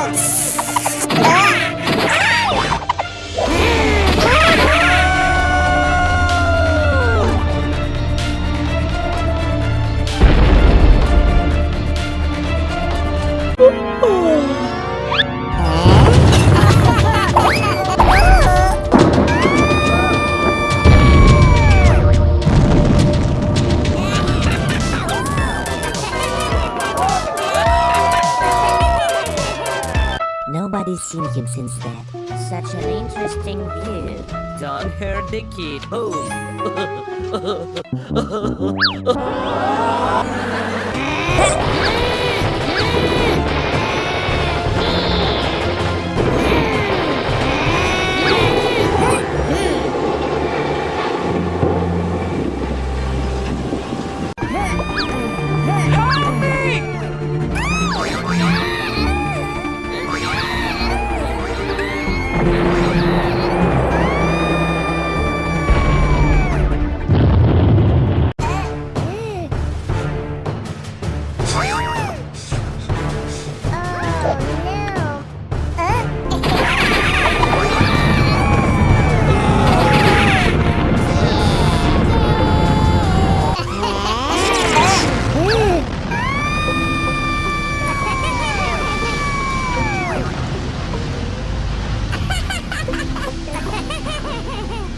Oh. Nobody's seen him since then. Such an interesting view. Don't hurt the kid. Boom. Help me! Oh, no.